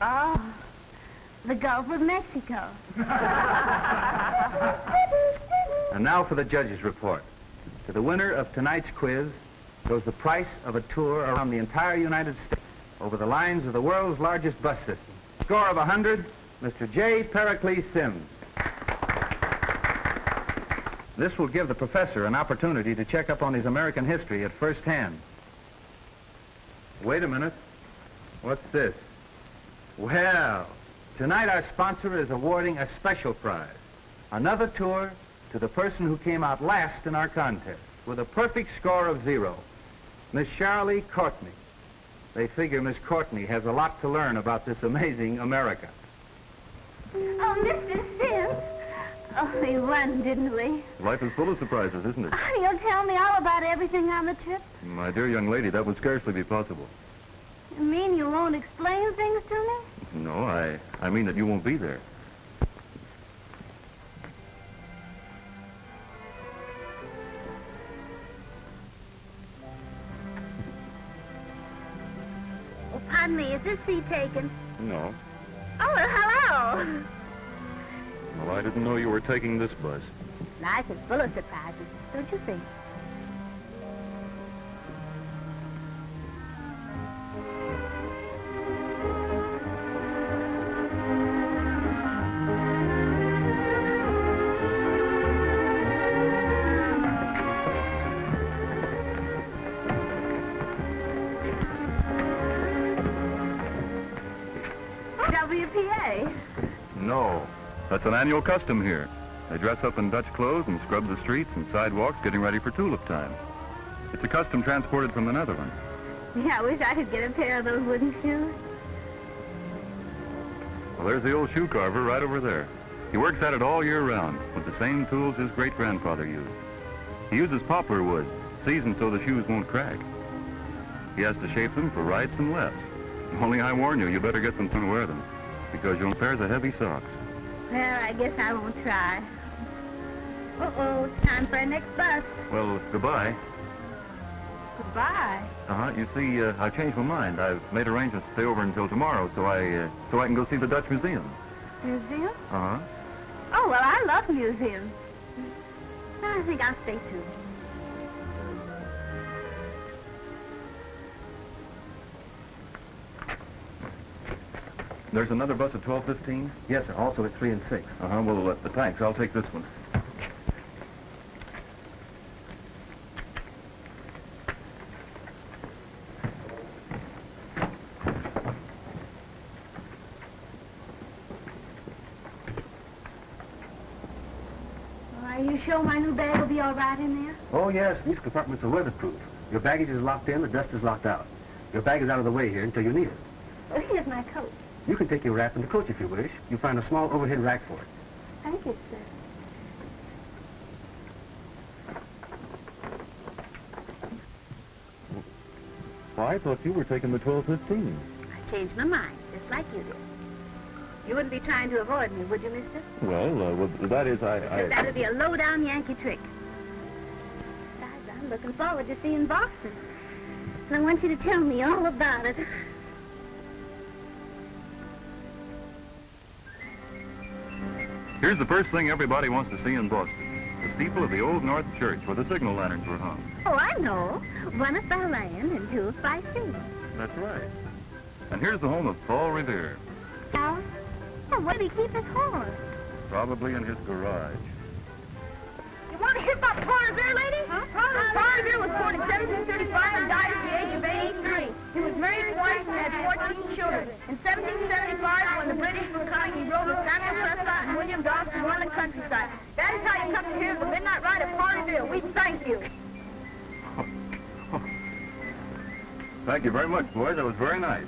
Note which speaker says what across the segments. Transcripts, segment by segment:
Speaker 1: Oh, the Gulf of Mexico.
Speaker 2: And now for the judge's report. To the winner of tonight's quiz goes the price of a tour around the entire United States over the lines of the world's largest bus system. Score of 100, Mr. J. Pericles Sims. This will give the professor an opportunity to check up on his American history at first hand. Wait a minute. What's this? Well, tonight our sponsor is awarding a special prize. Another tour to the person who came out last in our contest with a perfect score of zero, Miss Shirley Courtney. They figure Miss Courtney has a lot to learn about this amazing America.
Speaker 1: Oh, Mr. Sims. Oh, we won, didn't we?
Speaker 3: Life is full of surprises, isn't it?
Speaker 1: Oh, you'll tell me all about everything on the trip?
Speaker 3: My dear young lady, that would scarcely be possible.
Speaker 1: You mean you won't explain things to me?
Speaker 3: No, I, I mean that you won't be there.
Speaker 1: Oh, pardon me, is this seat taken?
Speaker 3: No.
Speaker 1: Oh, well, hello.
Speaker 3: Well, I didn't know you were taking this bus.
Speaker 1: Life is full of surprises, don't you think?
Speaker 3: That's an annual custom here. They dress up in Dutch clothes and scrub the streets and sidewalks getting ready for tulip time. It's a custom transported from the Netherlands.
Speaker 1: Yeah, I wish I could get a pair of those wooden shoes.
Speaker 3: Well, there's the old shoe carver right over there. He works at it all year round with the same tools his great-grandfather used. He uses poplar wood, seasoned so the shoes won't crack. He has to shape them for rights and lefts. Only I warn you, you better get them to wear them, because you'll pairs of heavy socks.
Speaker 1: Well, I guess I won't try. Uh-oh, it's time for our next bus.
Speaker 3: Well, goodbye.
Speaker 1: Goodbye.
Speaker 3: Uh-huh. You see, uh, I've changed my mind. I've made arrangements to stay over until tomorrow, so I, uh, so I can go see the Dutch Museum.
Speaker 1: Museum?
Speaker 3: Uh-huh.
Speaker 1: Oh, well, I love museums. I think I'll stay too.
Speaker 3: There's another bus at 12.15?
Speaker 2: Yes, sir. Also at 3 and 6.
Speaker 3: Uh-huh. Well, uh, thanks. I'll take this one.
Speaker 1: Are you sure my new bag will be all right in there?
Speaker 2: Oh, yes. These compartments are weatherproof. Your baggage is locked in, the dust is locked out. Your bag is out of the way here until you need it.
Speaker 1: Well, here's my coat.
Speaker 2: You can take your wrap in the coach if you wish. You'll find a small overhead rack for it.
Speaker 1: Thank you, sir.
Speaker 3: Well, I thought you were taking the 12.15.
Speaker 1: I changed my mind, just like you did. You wouldn't be trying to avoid me, would you, mister?
Speaker 3: Well, uh, well, that is, I...
Speaker 1: Because That'd be a low-down Yankee trick. Besides, I'm looking forward to seeing Boston. And I want you to tell me all about it.
Speaker 3: Here's the first thing everybody wants to see in Boston. The steeple of the Old North Church where the signal lanterns were hung.
Speaker 1: Oh, I know. One is by land and two is by sea.
Speaker 3: That's right. And here's the home of Paul Revere,
Speaker 1: Now, well, where did he keep his horse?
Speaker 3: probably in his garage.
Speaker 1: You want to hear about Paul Revere, lady? Huh? Paul Revere was born in 1735 and died at the age of 83. He was married twice and had 14 children. In 1775, when the British were coming, he rode with Samuel Prescott and William to run the countryside. That is how you come to hear the Midnight Ride of Revere. We thank you.
Speaker 3: Thank you very much, boys. That was very nice.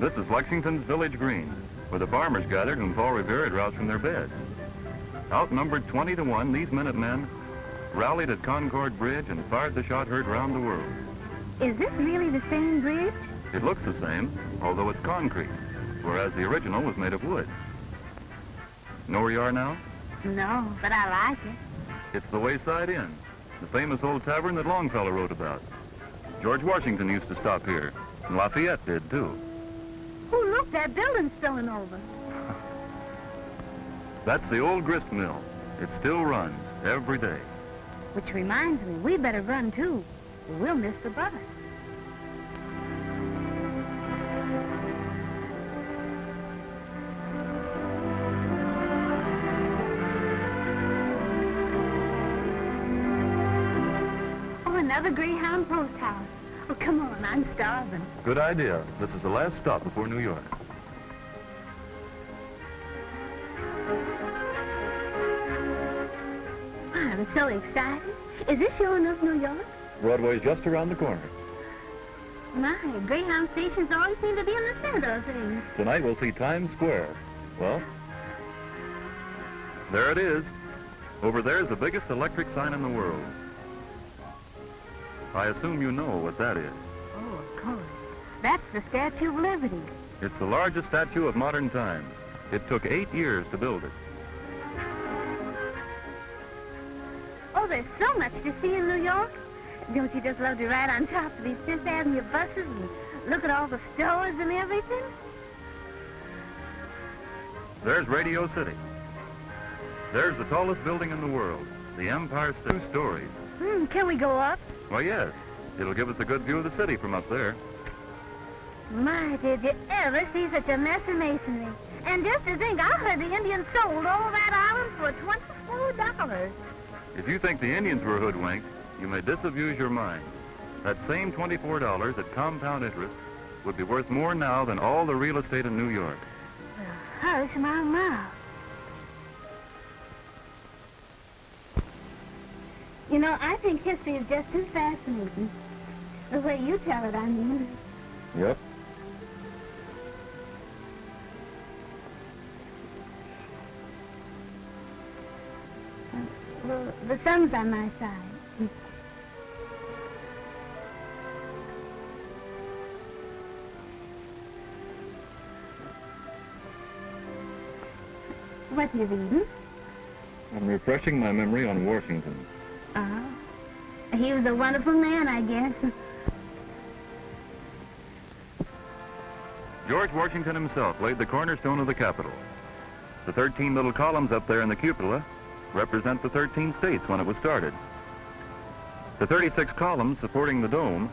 Speaker 3: This is Lexington's Village Green, where the farmers gathered when Paul Revere had roused from their beds. Outnumbered 20 to 1, these Minutemen rallied at Concord Bridge and fired the shot heard round the world.
Speaker 1: Is this really the same bridge?
Speaker 3: It looks the same, although it's concrete, whereas the original was made of wood. Know where you are now?
Speaker 1: No, but I like it.
Speaker 3: It's the Wayside Inn, the famous old tavern that Longfellow wrote about. George Washington used to stop here, And Lafayette did, too.
Speaker 1: Oh, look, that building's spilling over.
Speaker 3: That's the old grist mill. It still runs every day.
Speaker 1: Which reminds me, we better run, too. We'll miss the bus. Oh, another Greyhound post house. Oh, come on, I'm starving.
Speaker 3: Good idea. This is the last stop before New York.
Speaker 1: So excited. Is this sure enough New York?
Speaker 3: Broadway's just around the corner.
Speaker 1: My, Greyhound stations always seem to be in the center of things.
Speaker 3: Tonight we'll see Times Square. Well, there it is. Over there's the biggest electric sign in the world. I assume you know what that is.
Speaker 1: Oh, of course. That's the Statue of Liberty.
Speaker 3: It's the largest statue of modern times. It took eight years to build it.
Speaker 1: Oh, there's so much to see in New York. Don't you just love to ride on top of these Fifth Avenue buses and look at all the stores and everything?
Speaker 3: There's Radio City. There's the tallest building in the world, the Empire State. Two stories.
Speaker 1: Hmm, can we go up?
Speaker 3: Why, yes. It'll give us a good view of the city from up there.
Speaker 1: My, did you ever see such a mess of masonry? And just to think, I heard the Indians sold all that island for $24.
Speaker 3: If you think the Indians were hoodwinked, you may disabuse your mind. That same $24 at compound interest would be worth more now than all the real estate in New York.
Speaker 1: Well, Hush my mouth. You know, I think history is just as fascinating. The way you tell it, I mean.
Speaker 3: Yep.
Speaker 1: The sun's on my side. What you reading?
Speaker 3: I'm refreshing my memory on Washington.
Speaker 1: Oh. He was a wonderful man, I guess.
Speaker 3: George Washington himself laid the cornerstone of the Capitol. The 13 little columns up there in the cupola represent the 13 states when it was started. The 36 columns supporting the dome,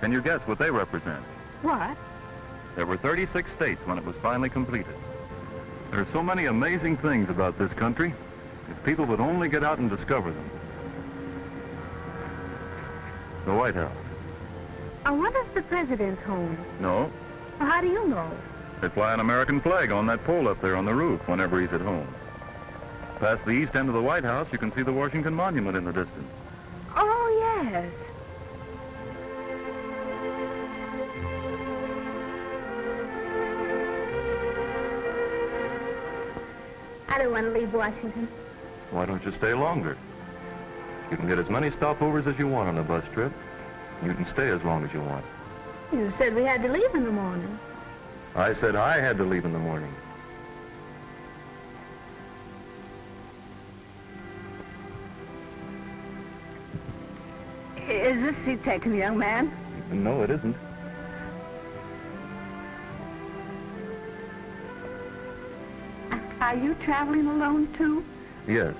Speaker 3: can you guess what they represent?
Speaker 1: What?
Speaker 3: There were 36 states when it was finally completed. There are so many amazing things about this country, if people would only get out and discover them. The White House.
Speaker 1: I wonder if the president's home.
Speaker 3: No,
Speaker 1: Well, how do you know?
Speaker 3: they fly an American flag on that pole up there on the roof whenever he's at home. Past the east end of the White House, you can see the Washington Monument in the distance.
Speaker 1: Oh, yes. I don't want to leave Washington.
Speaker 3: Why don't you stay longer? You can get as many stopovers as you want on a bus trip. You can stay as long as you want.
Speaker 1: You said we had to leave in the morning.
Speaker 3: I said I had to leave in the morning.
Speaker 1: Is this seat taken, young man?
Speaker 3: No, it isn't.
Speaker 1: Are you traveling alone, too?
Speaker 3: Yes.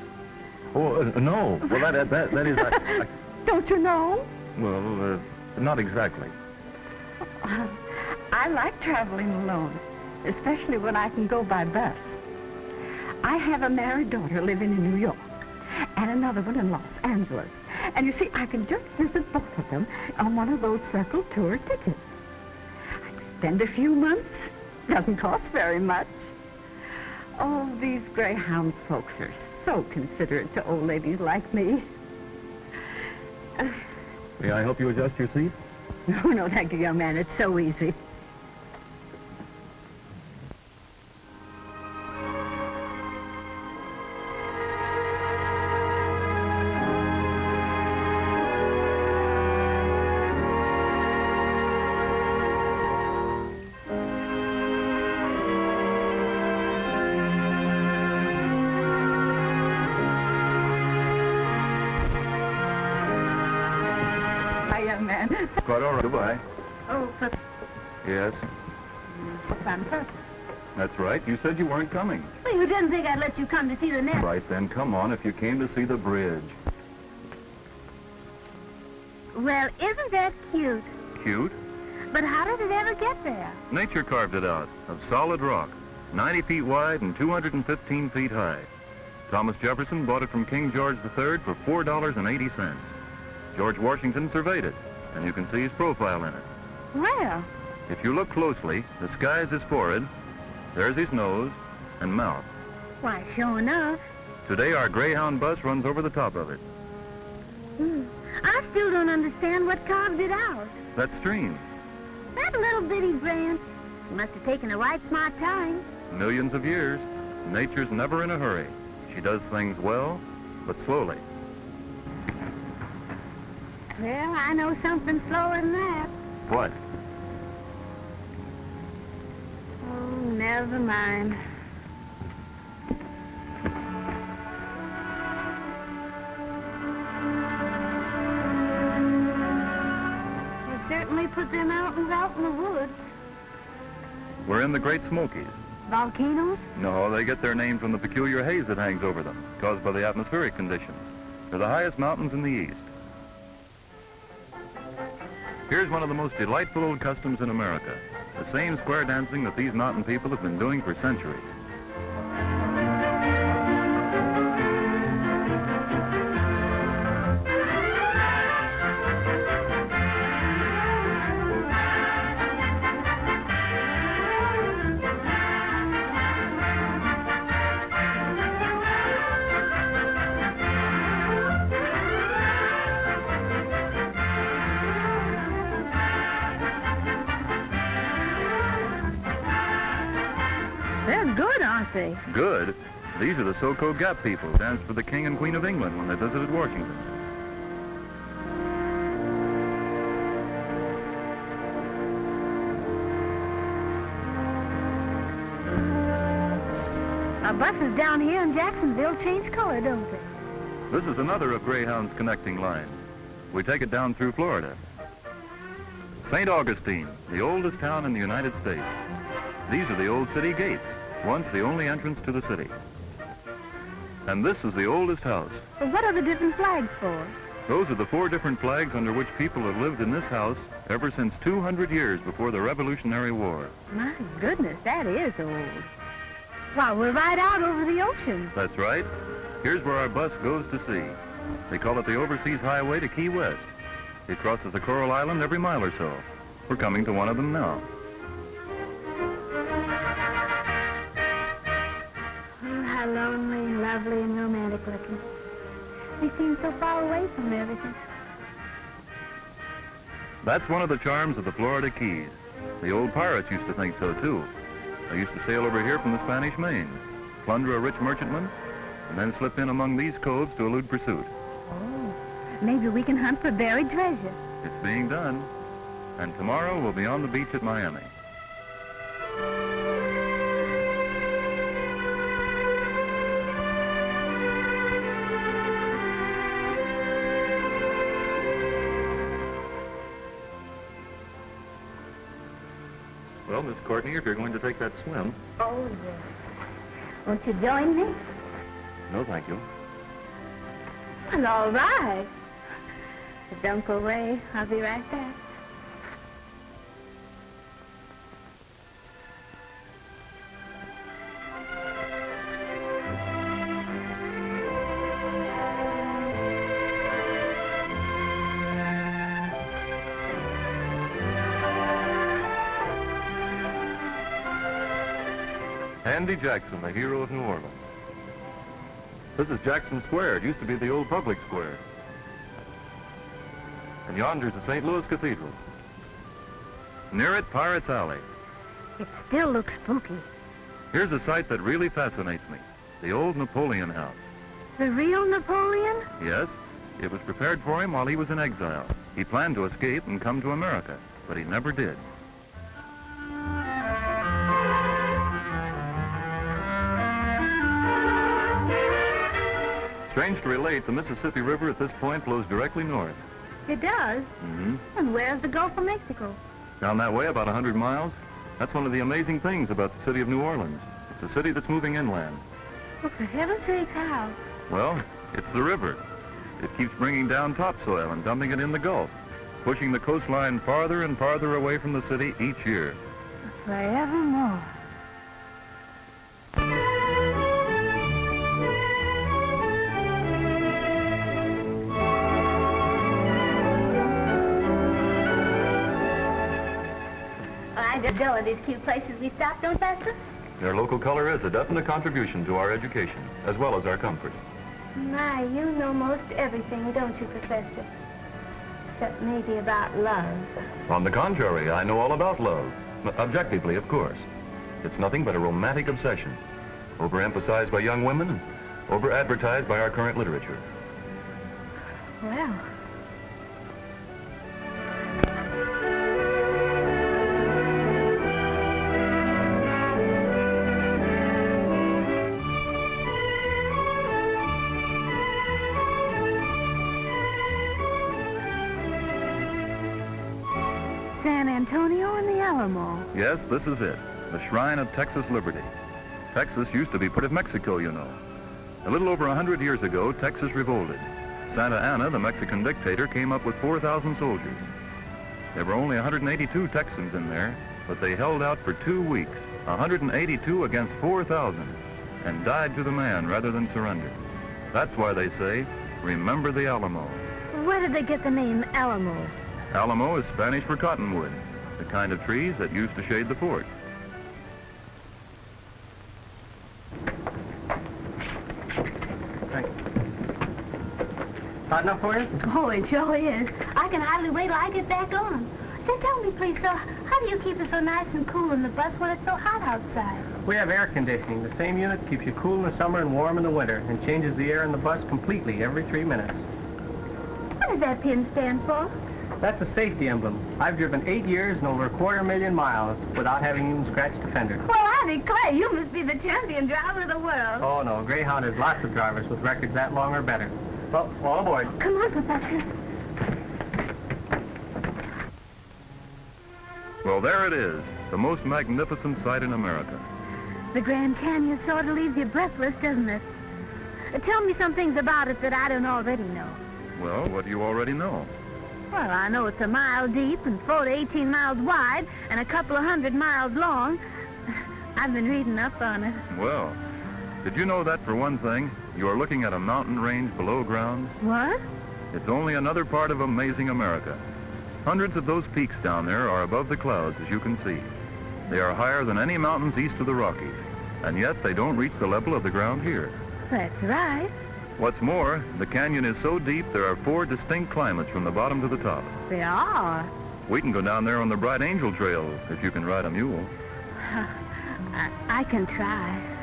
Speaker 3: Oh, uh, no. Well, that, that, that is... I, I,
Speaker 1: Don't you know?
Speaker 3: well, uh, not exactly.
Speaker 4: I like traveling alone, especially when I can go by bus. I have a married daughter living in New York and another one in Los Angeles. And you see, I can just visit both of them on one of those circle tour tickets. I can spend a few months. Doesn't cost very much. Oh, these Greyhound folks are so considerate to old ladies like me.
Speaker 3: May I help you adjust your seat?
Speaker 4: No, no, thank you, young man. It's so easy.
Speaker 3: Quite all right. Goodbye.
Speaker 4: Oh, but
Speaker 3: Yes,
Speaker 4: purpose.
Speaker 3: that's right. You said you weren't coming.
Speaker 1: Well, you didn't think I'd let you come to see the nest.
Speaker 3: Right then, come on if you came to see the bridge.
Speaker 1: Well, isn't that cute?
Speaker 3: Cute.
Speaker 1: But how did it ever get there?
Speaker 3: Nature carved it out of solid rock, 90 feet wide and 215 feet high. Thomas Jefferson bought it from King George III for $4.80. George Washington surveyed it, and you can see his profile in it.
Speaker 1: Well,
Speaker 3: If you look closely, the sky's his forehead, there's his nose and mouth.
Speaker 1: why, sure enough.
Speaker 3: Today our Greyhound bus runs over the top of it.
Speaker 1: Hmm. I still don't understand what carved it out.
Speaker 3: That stream,
Speaker 1: That little bitty branch must have taken a right smart time.
Speaker 3: millions of years. Nature's never in a hurry. She does things well, but slowly.
Speaker 1: Well, I know something slower than that.
Speaker 3: What?
Speaker 1: Oh, never mind. They certainly put them mountains out in the woods.
Speaker 3: We're in the Great Smokies.
Speaker 1: Volcanoes?
Speaker 3: No, they get their name from the peculiar haze that hangs over them, caused by the atmospheric conditions. They're the highest mountains in the east. Here's one of the most delightful old customs in America. The same square dancing that these mountain people have been doing for centuries.
Speaker 1: Good.
Speaker 3: These are the Soco Gap people, who danced for the King and Queen of England when they visited Washington.
Speaker 1: Our buses down here in Jacksonville change color, don't they?
Speaker 3: This is another of Greyhound's connecting lines. We take it down through Florida. St. Augustine, the oldest town in the United States. These are the old city gates, once the only entrance to the city. And this is the oldest house.
Speaker 1: Well, what are the different flags for?
Speaker 3: Those are the four different flags under which people have lived in this house ever since 200 years before the Revolutionary War.
Speaker 1: My goodness, that is old. Why, we're right out over the ocean.
Speaker 3: That's right. Here's where our bus goes to sea. They call it the Overseas Highway to Key West. It crosses the Coral Island every mile or so. We're coming to one of them now.
Speaker 1: Lovely and romantic looking. We seem so far away from everything.
Speaker 3: That's one of the charms of the Florida Keys. The old pirates used to think so, too. They used to sail over here from the Spanish Main, plunder a rich merchantman, and then slip in among these coves to elude pursuit.
Speaker 1: Oh, maybe we can hunt for buried treasure.
Speaker 3: It's being done. And tomorrow we'll be on the beach at Miami. Well, Miss Courtney, if you're going to take that swim.
Speaker 1: Oh, yes. Won't you join me?
Speaker 3: No, thank you.
Speaker 1: Well, all right. But don't go away. I'll be right back.
Speaker 3: Andy Jackson, the hero of New Orleans. This is Jackson Square. It used to be the old public square. And yonder's the St. Louis Cathedral. Near it, Pirates Alley.
Speaker 1: It still looks spooky.
Speaker 3: Here's a sight that really fascinates me. The old Napoleon House.
Speaker 1: The real Napoleon?
Speaker 3: Yes, it was prepared for him while he was in exile. He planned to escape and come to America, but he never did. Strange to relate, the Mississippi River at this point flows directly north.
Speaker 1: It does.
Speaker 3: Mm-hmm.
Speaker 1: And where's the Gulf of Mexico?
Speaker 3: Down that way, about a 100 miles, that's one of the amazing things about the city of New Orleans. It's a city that's moving inland.
Speaker 1: Well, for heaven's sake, how?
Speaker 3: Well, it's the river. It keeps bringing down topsoil and dumping it in the Gulf, pushing the coastline farther and farther away from the city each year.
Speaker 1: Forevermore. I just go in these cute places we stop, don't Buster?
Speaker 3: Their local color is a definite contribution to our education, as well as our comfort.
Speaker 1: My, you know most everything, don't you, Professor? Except maybe about love.
Speaker 3: On the contrary, I know all about love. Objectively, of course. It's nothing but a romantic obsession, overemphasized by young women and over-advertised by our current literature.
Speaker 1: Well, Alamo.
Speaker 3: Yes, this is it. The shrine of Texas liberty. Texas used to be part of Mexico, you know. A little over a hundred years ago, Texas revolted. Santa Anna, the Mexican dictator, came up with 4,000 soldiers. There were only 182 Texans in there, but they held out for two weeks, 182 against 4,000, and died to the man rather than surrender. That's why they say, remember the Alamo.
Speaker 1: Where did they get the name Alamo?
Speaker 3: Alamo is Spanish for cottonwood, the kind of trees that used to shade the fort.
Speaker 5: Hot enough for you?
Speaker 1: Oh, it sure is. I can hardly wait till I get back on. Say, tell me, please, sir, how do you keep it so nice and cool in the bus when it's so hot outside?
Speaker 5: We have air conditioning. The same unit keeps you cool in the summer and warm in the winter and changes the air in the bus completely every three minutes.
Speaker 1: What does that pin stand for?
Speaker 5: That's a safety emblem. I've driven eight years and over a quarter million miles without having even scratched a fender.
Speaker 1: Well, I declare, you must be the champion driver of the world.
Speaker 5: Oh, no. Greyhound has lots of drivers with records that long or better. Well, all aboard.
Speaker 1: Come on, Professor.
Speaker 3: Well, there it is, the most magnificent sight in America.
Speaker 1: The Grand Canyon sort of leaves you breathless, doesn't it? Tell me some things about it that I don't already know.
Speaker 3: Well, what do you already know?
Speaker 1: Well, I know it's a mile deep and four to 18 miles wide and a couple of hundred miles long. I've been reading up on it.
Speaker 3: Well, did you know that for one thing, you are looking at a mountain range below ground?
Speaker 1: What?
Speaker 3: It's only another part of amazing America. Hundreds of those peaks down there are above the clouds, as you can see. They are higher than any mountains east of the Rockies, and yet they don't reach the level of the ground here.
Speaker 1: That's right.
Speaker 3: What's more, the canyon is so deep there are four distinct climates from the bottom to the top.
Speaker 1: They are.
Speaker 3: We can go down there on the Bright Angel Trail if you can ride a mule.
Speaker 1: I, I can try.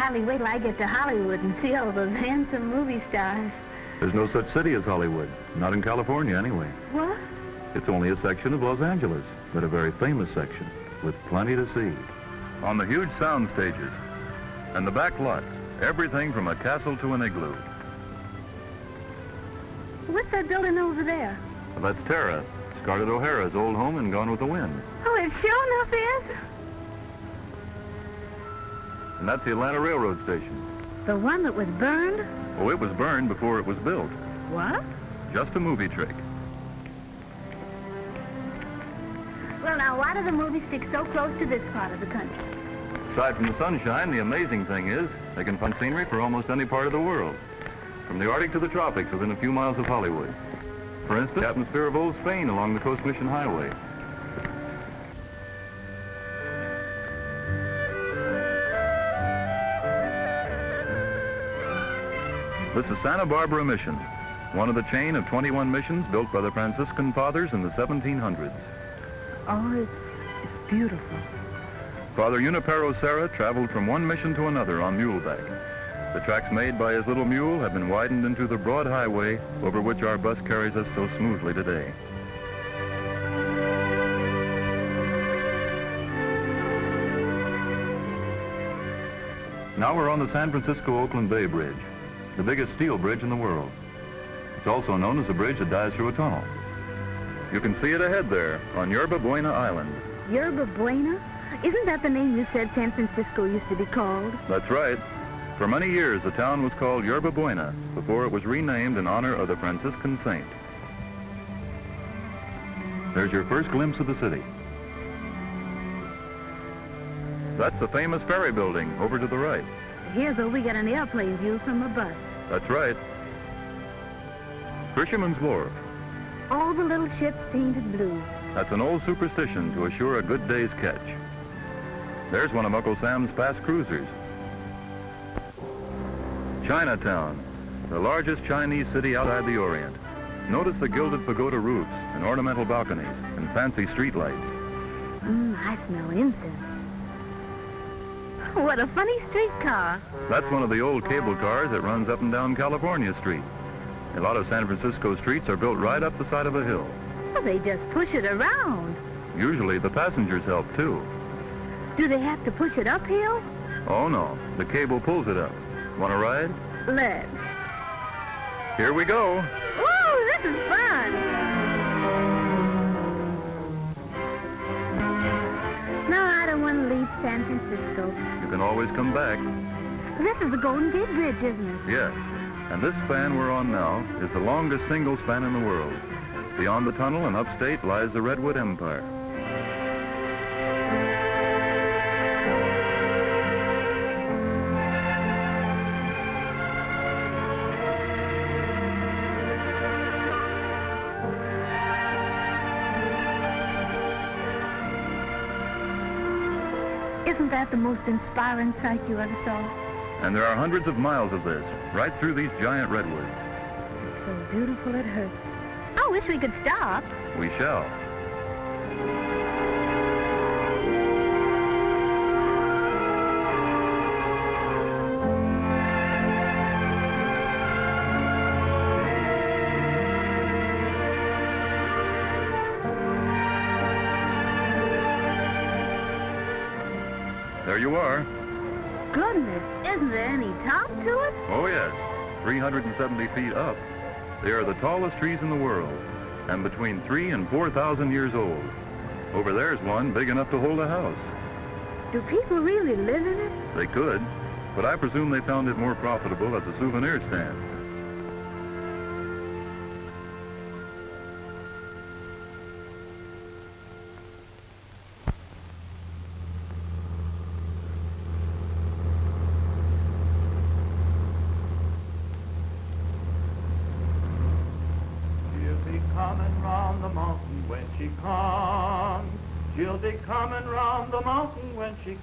Speaker 1: Hardly wait till I get to Hollywood and see all those handsome movie stars.
Speaker 3: There's no such city as Hollywood. Not in California, anyway.
Speaker 1: What?
Speaker 3: It's only a section of Los Angeles, but a very famous section, with plenty to see. On the huge sound stages and the back lots, everything from a castle to an igloo.
Speaker 1: What's that building over there?
Speaker 3: Well, that's Tara, Scarlett O'Hara's old home and Gone with the Wind.
Speaker 1: Oh, it sure enough is.
Speaker 3: And that's the Atlanta Railroad Station.
Speaker 1: The one that was burned?
Speaker 3: Oh, it was burned before it was built.
Speaker 1: What?
Speaker 3: Just a movie trick.
Speaker 1: Well, now, why do the movies stick so close to this part of the country?
Speaker 3: Aside from the sunshine, the amazing thing is they can find scenery for almost any part of the world. from the Arctic to the tropics within a few miles of Hollywood. For instance, the atmosphere of Old Spain along the Coast Mission Highway. This is Santa Barbara Mission, one of the chain of 21 missions built by the Franciscan Fathers in the 1700s.
Speaker 4: Oh, it's, it's beautiful.
Speaker 3: Father Junipero Serra traveled from one mission to another on muleback. The tracks made by his little mule have been widened into the broad highway over which our bus carries us so smoothly today. Now we're on the San Francisco-Oakland Bay Bridge, the biggest steel bridge in the world. It's also known as the bridge that dives through a tunnel. You can see it ahead there on Yerba Buena Island.
Speaker 1: Yerba Buena? Isn't that the name you said San Francisco used to be called?
Speaker 3: That's right. For many years, the town was called Yerba Buena before it was renamed in honor of the Franciscan saint. There's your first glimpse of the city. That's the famous ferry building over to the right.
Speaker 1: Here's where we get an airplane view from a bus.
Speaker 3: That's right. Fisherman's Wharf.
Speaker 1: All the little ships painted blue.
Speaker 3: That's an old superstition to assure a good day's catch. There's one of Uncle Sam's past cruisers. Chinatown, the largest Chinese city outside the Orient. Notice the gilded pagoda roofs and ornamental balconies and fancy streetlights.
Speaker 1: Mmm, I smell incense. What a funny streetcar.
Speaker 3: That's one of the old cable cars that runs up and down California Street. A lot of San Francisco streets are built right up the side of a hill.
Speaker 1: Well, they just push it around.
Speaker 3: Usually the passengers help too.
Speaker 1: Do they have to push it uphill?
Speaker 3: Oh no, the cable pulls it up. Want to ride?
Speaker 1: Let's.
Speaker 3: Here we go.
Speaker 1: Woo, this is fun. No, I don't want to leave San Francisco.
Speaker 3: Can always come back.
Speaker 1: This is the Golden Gate Bridge, isn't it?
Speaker 3: Yes. And this span we're on now is the longest single span in the world. Beyond the tunnel and upstate lies the Redwood Empire.
Speaker 1: That the most inspiring sight you ever saw?
Speaker 3: And there are hundreds of miles of this, right through these giant redwoods.
Speaker 1: It's So beautiful it hurts. I wish we could stop.
Speaker 3: We shall. You are.
Speaker 1: Goodness, isn't there any top to it?
Speaker 3: Oh, yes. 370 feet up. They are the tallest trees in the world, and between three and 4,000 years old. Over there's one big enough to hold a house.
Speaker 1: Do people really live in it?
Speaker 3: They could, but I presume they found it more profitable as a souvenir stand.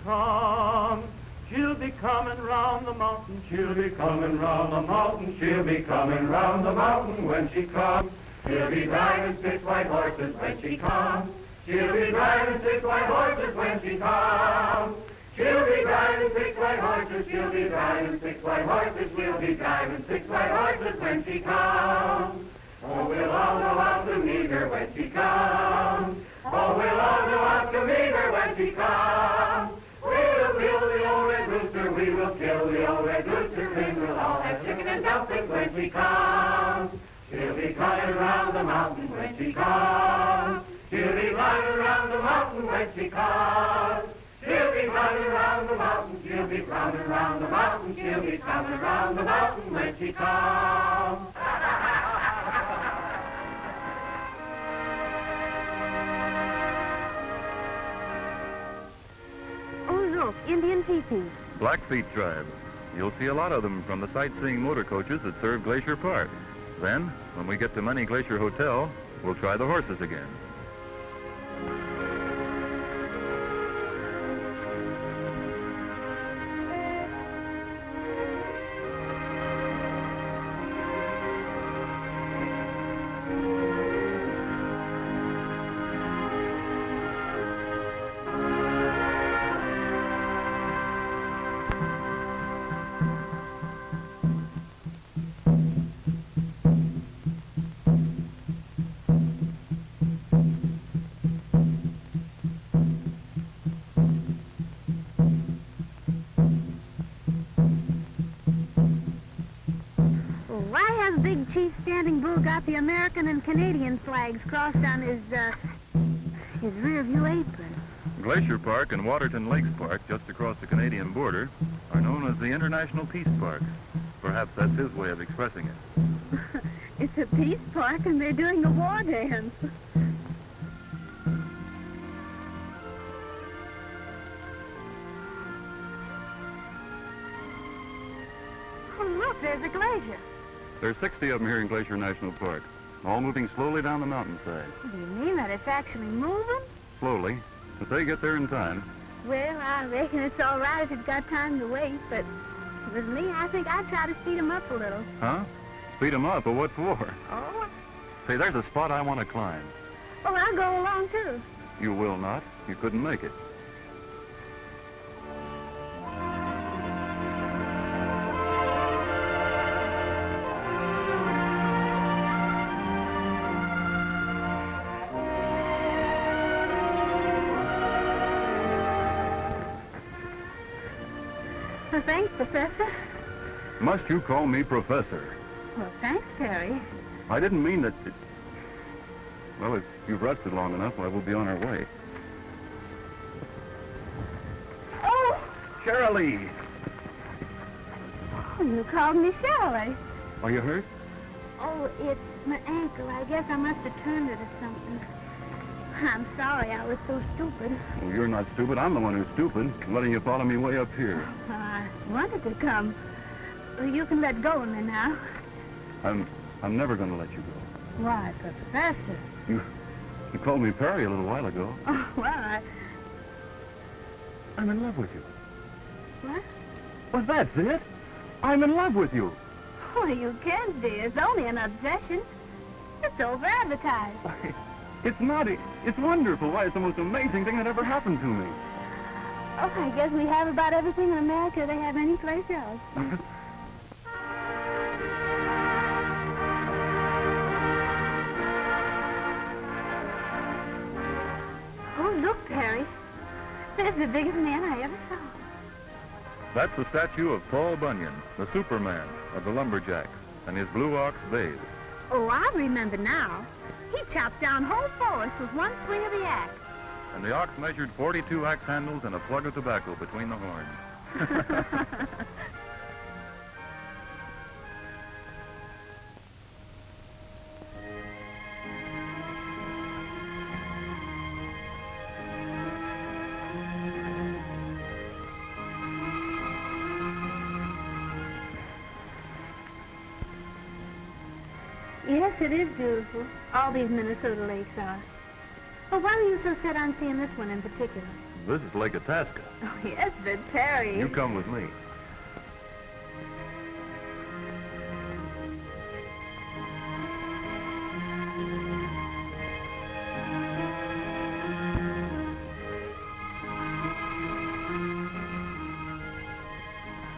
Speaker 6: Comes. She'll be coming round the mountain. She'll be coming round the mountain. She'll be coming round the mountain when she comes. She'll be driving six white horses when she comes. She'll be driving six white horses when she comes. She'll be driving six white horses. She'll be driving six white horses. She'll be driving six white horses when she comes. Oh, we'll all go out to meet her when she comes. Oh, we'll all go out to meet her when she comes. We will kill the old red rooster, and we'll all have chicken and dumplings when she comes. She'll be climbing around the mountain when she comes. She'll be climbing around the mountain when she comes. She'll be running around the mountain, she'll be climbing around the mountain, she'll be climbing around the mountain when she comes.
Speaker 1: Oh, look, Indian teepees.
Speaker 3: Blackfeet tribe. You'll see a lot of them from the sightseeing motor coaches that serve Glacier Park. Then, when we get to Many Glacier Hotel, we'll try the horses again.
Speaker 1: Big Chief Standing Bull got the American and Canadian flags crossed on his, uh, his rear view apron?
Speaker 3: Glacier Park and Waterton Lakes Park, just across the Canadian border, are known as the International Peace Parks. Perhaps that's his way of expressing it.
Speaker 1: it's a peace park and they're doing a war dance. Oh, look, there's a glacier.
Speaker 3: There's 60 of them here in Glacier National Park, all moving slowly down the mountainside.
Speaker 1: What do you mean that it's actually moving?
Speaker 3: Slowly, but they get there in time.
Speaker 1: Well, I reckon it's all right if it's got time to wait, but with me, I think I'd try to speed speed 'em up a little.
Speaker 3: Huh? Speed Speed 'em up, but what for?
Speaker 1: Oh,
Speaker 3: Say, there's a spot I want to climb.
Speaker 1: oh, I'll go along, too.
Speaker 3: You will not. You couldn't make it.
Speaker 1: Professor.
Speaker 3: Must you call me Professor?
Speaker 1: Well, thanks, Perry.
Speaker 3: I didn't mean that... It... Well, if you've rested long enough, why, we'll be on our way.
Speaker 1: Oh,
Speaker 3: Shirley!
Speaker 1: oh, you called me Shirley.
Speaker 3: Are you hurt?
Speaker 1: Oh, it's my ankle. I guess I must have turned it or something. I'm sorry I was so stupid.
Speaker 3: Well, you're not stupid. I'm the one who's stupid, letting you follow me way up here.
Speaker 1: Oh, Wanted to come. You can let go of me now.
Speaker 3: I'm... I'm never going to let you go.
Speaker 1: Why, Professor?
Speaker 3: You... You called me Perry a little while ago.
Speaker 1: Oh, well, I...
Speaker 3: I'm in love with you.
Speaker 1: What?
Speaker 3: Well, that's it. I'm in love with you.
Speaker 1: Oh, you can't, dear. It's only an obsession. It's over-advertised.
Speaker 3: It's not. It- It's wonderful. Why, it's the most amazing thing that ever happened to me.
Speaker 1: Oh, I guess we have about everything in America they have any place else. oh, look, Perry. There's the biggest man I ever saw.
Speaker 3: That's the statue of Paul Bunyan, the Superman of the lumberjacks, and his blue ox Babe.
Speaker 1: Oh, I remember now. He chopped down whole forests with one swing of the axe.
Speaker 3: And the ox measured 42 axe handles and a plug of tobacco between the horns.
Speaker 1: yes, it is beautiful. All these Minnesota lakes are. But why were you so set on seeing this one in particular?
Speaker 3: This is Lake Itasca.
Speaker 1: Oh, yes, but Perry.
Speaker 3: You come with me.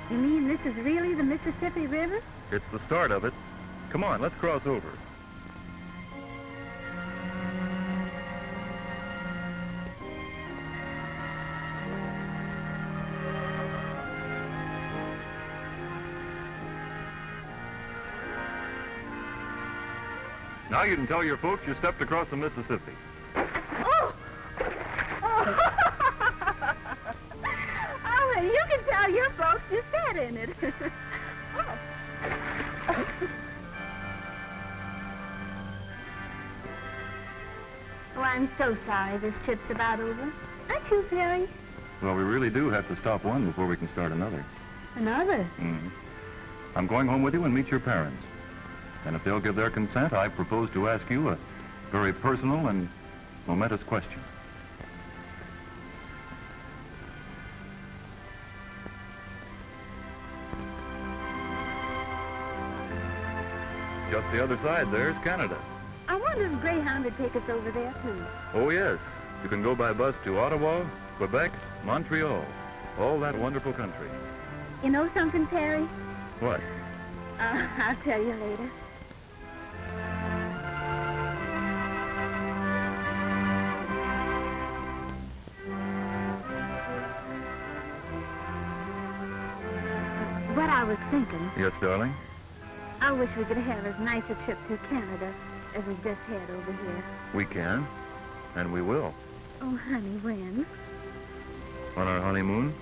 Speaker 1: You mean this is really the Mississippi River?
Speaker 3: It's the start of it. Come on, let's cross over. Now you can tell your folks you stepped across the Mississippi.
Speaker 1: Oh! Oh, oh well, you can tell your folks you sat in it. oh. oh, I'm so sorry this trip's about over. Aren't you, Perry?
Speaker 3: Well, we really do have to stop one before we can start another.
Speaker 1: Another?
Speaker 3: Mm. I'm going home with you and meet your parents. And if they'll give their consent, I propose to ask you a very personal and momentous question. Just the other side there's Canada.
Speaker 1: I wonder if Greyhound would take us over there, too.
Speaker 3: Oh, yes. You can go by bus to Ottawa, Quebec, Montreal. All that wonderful country.
Speaker 1: You know something, Perry?
Speaker 3: What?
Speaker 1: Uh, I'll tell you later.
Speaker 3: Yes, darling?
Speaker 1: I wish we could have as nice a trip to Canada as we just had over here.
Speaker 3: We can. And we will.
Speaker 1: Oh, honey, when?
Speaker 3: On our honeymoon?